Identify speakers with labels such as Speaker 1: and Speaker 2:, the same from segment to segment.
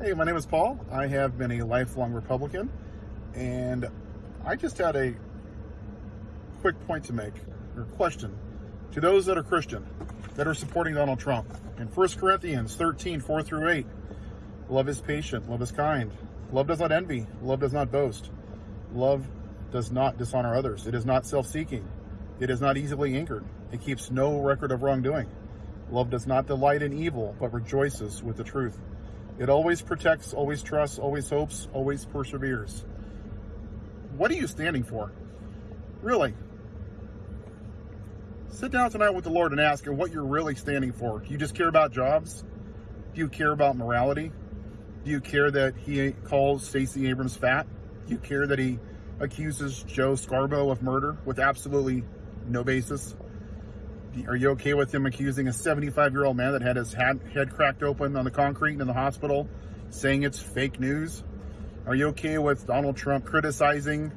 Speaker 1: Hey, my name is Paul. I have been a lifelong Republican, and I just had a quick point to make, or question, to those that are Christian, that are supporting Donald Trump. In 1 Corinthians 13, 4 through 8, love is patient, love is kind, love does not envy, love does not boast, love does not dishonor others, it is not self-seeking, it is not easily angered, it keeps no record of wrongdoing. Love does not delight in evil, but rejoices with the truth. It always protects, always trusts, always hopes, always perseveres. What are you standing for? Really? Sit down tonight with the Lord and ask him what you're really standing for. Do you just care about jobs? Do you care about morality? Do you care that he calls Stacey Abrams fat? Do you care that he accuses Joe Scarborough of murder with absolutely no basis? Are you okay with him accusing a 75 year old man that had his head, head cracked open on the concrete in the hospital, saying it's fake news? Are you okay with Donald Trump criticizing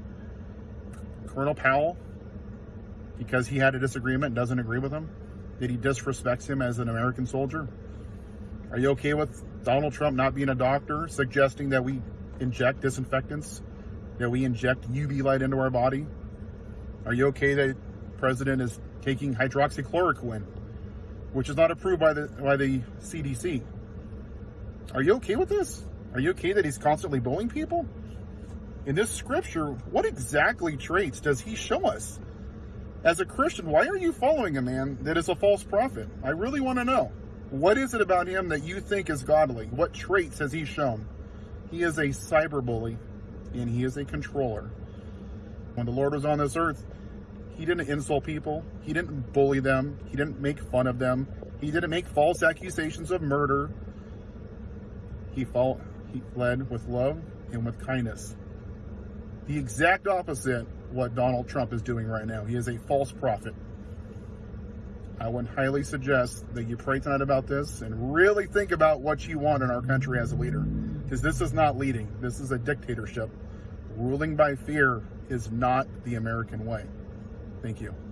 Speaker 1: Colin Powell because he had a disagreement and doesn't agree with him? That he disrespects him as an American soldier? Are you okay with Donald Trump not being a doctor, suggesting that we inject disinfectants, that we inject UV light into our body? Are you okay that president is taking hydroxychloroquine, which is not approved by the by the CDC. Are you okay with this? Are you okay that he's constantly bullying people? In this scripture, what exactly traits does he show us? As a Christian, why are you following a man that is a false prophet? I really want to know. What is it about him that you think is godly? What traits has he shown? He is a cyber bully and he is a controller. When the Lord was on this earth, he didn't insult people. He didn't bully them. He didn't make fun of them. He didn't make false accusations of murder. He, fought, he led with love and with kindness. The exact opposite what Donald Trump is doing right now. He is a false prophet. I would highly suggest that you pray tonight about this and really think about what you want in our country as a leader. Because this is not leading. This is a dictatorship. Ruling by fear is not the American way. Thank you.